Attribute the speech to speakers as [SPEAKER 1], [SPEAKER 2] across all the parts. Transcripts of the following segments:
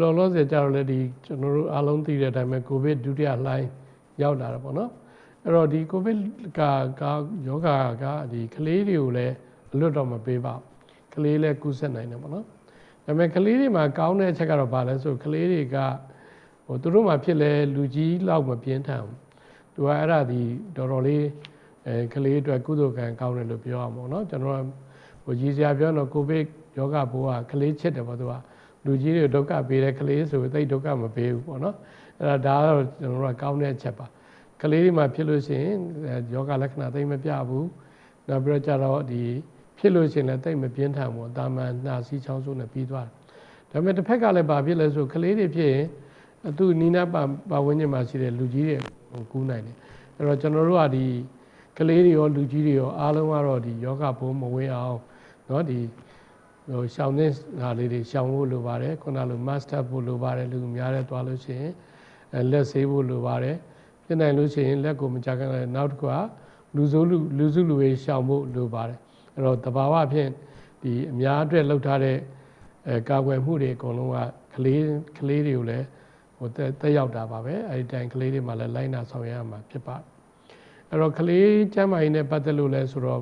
[SPEAKER 1] လောလောဆယ်ကြတော့လေဒီကျွန်တော်တို့အားလုံးသိတဲ့အတိုင်းပဲကိုဗစ်ဒုတိယလှိုင်းရောက်လာတာပေါ့နော်အဲ့တော့ဒီကိုဗစ်ကကယောဂကဒီကလေးတွေကိုလည်းအလွတ်တော့မပေးပါဘူးကလေးလည်းကူးစက်နိုင်တယ်ပေါ့နော်ဒါပေမဲ့ကလေးတွေမှာကောင်းတဲ့အချက်ကတော့ဘာလဲဆိုကလေးတွေကဟိုသူတို့မှာဖြစ်လဲလူကြီးလောက်မပြင်းထန်ဘူးသူကအဲ့ဒါဒီတော်တော်လေးအဲကလေးအတွက်ကုသိုလ်ကံကောင်းတယ်လို့ပြောရမှာပေါ့နော်ကျွန်တော်ကဟိုကြီးစရာပြောတော့ကိုဗစ်ယောဂဘိုးကကလေးချစ်တယ်ပေါ့သူက လူကြီးတွေဒုက္ခပေးတဲ့ကလေးဆိုသိဒုက္ခမပေးဘူးပေါ့နော်အဲ့ဒါဒါကတော့ကျွန်တော်တို့ကကောင်းတဲ့အချက်ပါကလေးတွေမှာဖြစ်လို့ရှိရင်ယောဂလက္ခဏာသိမပြဘူးနောက်ပြီးတော့ကြတော့ဒီဖြစ်လို့ရှိရင်လည်းသိမပြင်းထန်ဘူးတာမန်နှာစီးချောင်းဆိုးနဲ့ပြီးသွားတယ်ဒါပေမဲ့တစ်ဖက်ကလည်းဘာဖြစ်လဲဆိုကလေးတွေဖြစ်ရင်သူနီးနားပါပါဝန်းကျင်မှာရှိတဲ့လူကြီးတွေဟိုကူးနိုင်တယ်အဲ့တော့ကျွန်တော်တို့ကဒီကလေးတွေရောလူကြီးတွေရောအားလုံးကတော့ဒီယောဂဘုံမဝင်အောင်เนาะဒီ ဟိုရှောင်းတဲ့ဟာလေးတွေရှောင်းဖို့လိုပါတယ်ခုနလို master ဖို့လိုပါတယ်လူများတဲ့သွားလို့ရှိရင်အဲလက်ဆေးဖို့လိုပါတယ်ဖြစ်နိုင်လို့ရှိရင်လက်ကိုမကြကန်လည်းနောက်တစ်ခုကလူစိုးလူလူစုလူဝေးရှောင်ဖို့လိုပါတယ်အဲ့တော့တဘာဝဖြင့်ဒီအများအတွက်လှုပ်ထားတဲ့အဲကာကွယ်မှုတွေအကုန်လုံးကကလေးကလေးတွေကိုလည်းဟိုတက်ရောက်တာပါပဲအဲဒီတိုင်ကလေးတွေမှလည်းလိုက်နာဆောင်ရမှာဖြစ်ပါတယ်အဲ့တော့ကလေးကျမ်းမာရေးနဲ့ပတ်သက်လို့လဲဆိုတော့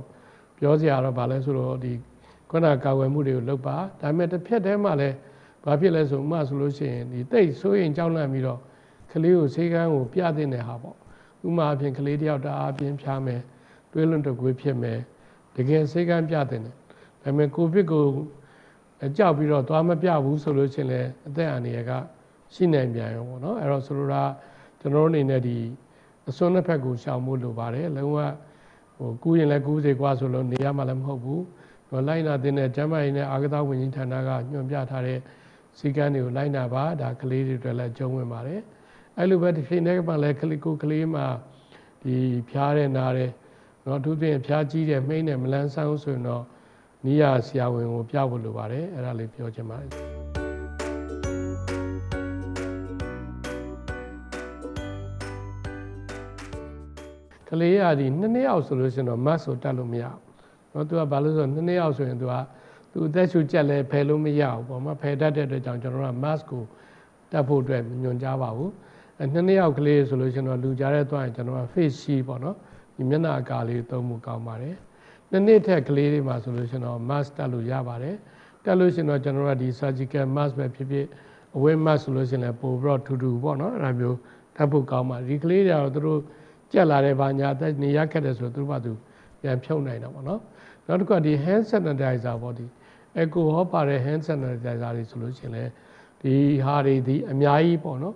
[SPEAKER 1] ပြောစရာတော့ဗာလဲဆိုတော့ဒီ ခုနကာကွယ်မှုတွေကိုလုပ်ပါဒါပေမဲ့တစ်ဖြက်တည်းမှလည်းဘာဖြစ်လဲဆိုမှဆိုလို့ရှိရင်ဒီတိတ်ဆိုးရင်ကြောက်လန့်ပြီးတော့ကလေးကိုဆေးကန်းကိုပြတဲ့နေဟာပေါ့ဥမာအဖြစ်ကလေးတယောက်တအားပြင်းဖြားမယ်တွေးလွန်တကွေးဖြစ်မယ်တကယ်ဆေးကန်းပြတဲ့နေဒါပေမဲ့ကိုဗစ်ကိုကြောက်ပြီးတော့သွားမပြဘူးဆိုလို့ရှိရင်လည်းအသက်အန္တရာယ်ကရှိနိုင်ပြန်ရောပေါ့နော်အဲ့တော့ဆိုလိုတာကျွန်တော်တို့အနေနဲ့ဒီအစွန်းတစ်ဖက်ကိုရှောင်ဖို့လိုပါတယ်လုံးဝဟိုကူးရင်လည်းကူးစေကွာဆိုလို့နေရမှလည်းမဟုတ်ဘူး တော့လိုက်နာတဲ့ကျမ်းမာရေးနဲ့အာကသဝင်ကြီးဌာနကညွှန်ပြထားတဲ့စီကံတွေကိုလိုက်နာပါဒါကလေးတွေအတွက်လည်းကျုံးဝင်ပါတယ်အဲ့လိုပဲတစ်ချိန်တည်းကမှလည်းကလေးကိုကလေးမှာဒီဖျားတဲ့နားတဲ့နော်အထူးသဖြင့်ဖျားကြီးတဲ့မိမ့်တဲ့မလန်းဆန်းဆိုရင်တော့နိယာဆရာဝန်ကိုပြဖို့လိုပါတယ်အဲ့ဒါလေးပြောချင်ပါတယ်ကလေးရဒီနှစ်နှစ်အောင်ဆိုလို့ရှိရင်တော့ mask ဆိုတတ်လို့မရဘူး နော်သူကဘာလို့ဆိုတော့နှစ်ယောက်ဆိုရင်သူကသူအသက်ရှူကြက်လဲဖယ်လို့မရဘူးပေါ့မဖယ်တတ်တဲ့အတွက်ကြောင့်ကျွန်တော်က mask ကိုတတ်ဖို့အတွက်ညွှန်ကြားပါဘူးအဲနှစ်ယောက်ကလေးဆိုလို့ရှင်တော့လူကြားတဲ့သွားရင်ကျွန်တော်က face shield ပေါ့နော်ဒီမျက်နှာအကာလေးသုံးမှုကောင်းပါတယ်နှစ်နှစ်ထက်ကလေးတွေမှာဆိုလို့ရှင်တော့ mask တတ်လို့ရပါတယ်တတ်လို့ရှင်တော့ကျွန်တော်ကဒီ surgical mask ပဲဖြစ်ဖြစ်အဝတ် mask ဆိုလို့ရှင်လဲပို့ပြီးတော့ထူထူပေါ့နော်အဲ့ဒါမျိုးတတ်ဖို့ကောင်းပါဒီကလေးတွေကတော့သူတို့ကြက်လာတဲ့ဘာညာအသက်နေရခက်တယ်ဆိုတော့သူတို့ကသူ ပြန်ဖြုတ်နိုင်တာပေါ့နော်နောက်တစ်ခုကဒီ hand sanitizer ပေါ့ဒီ echo ဟောပါတဲ့ hand sanitizer တွေဆိုလို့ရှိရင်လည်းဒီဟာတွေဒီအများကြီးပေါ့နော်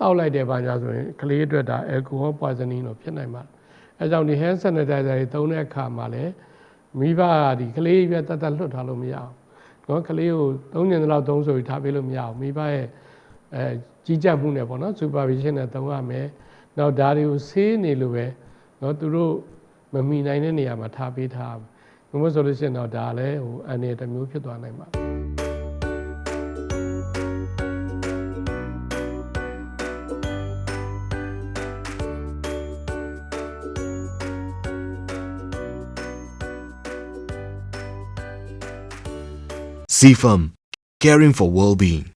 [SPEAKER 1] တောက်လိုက်တဲ့ဘာညာဆိုရင်ကလေးအတွက်ဒါ alcohol poisoning လို့ဖြစ်နိုင်ပါတယ်။အဲကြောင့်ဒီ hand sanitizer တွေသုံးတဲ့အခါမှာလည်းမိဘကဒီကလေးရွယ်တတ်တတ်လွတ်ထားလို့မရအောင်။နော်ကလေးကိုသုံးညင်လောက်သုံးဆိုပြီးထားပေးလို့မရအောင်။မိဘရဲ့အဲကြီးကြပ်မှုနဲ့ပေါ့နော် supervision နဲ့သုံးရမယ်။နောက်ဒါတွေကိုဆေးနေလို့ပဲနော်သူတို့ မမိနိုင်တဲ့နေရာမှာထားပေးထားဘယ်လိုဆိုလို့ရှိရင်တော့ဒါလည်းဟိုအနေတစ်မျိုးဖြစ်သွားနိုင်ပါ
[SPEAKER 2] CFAM, caring for well-being.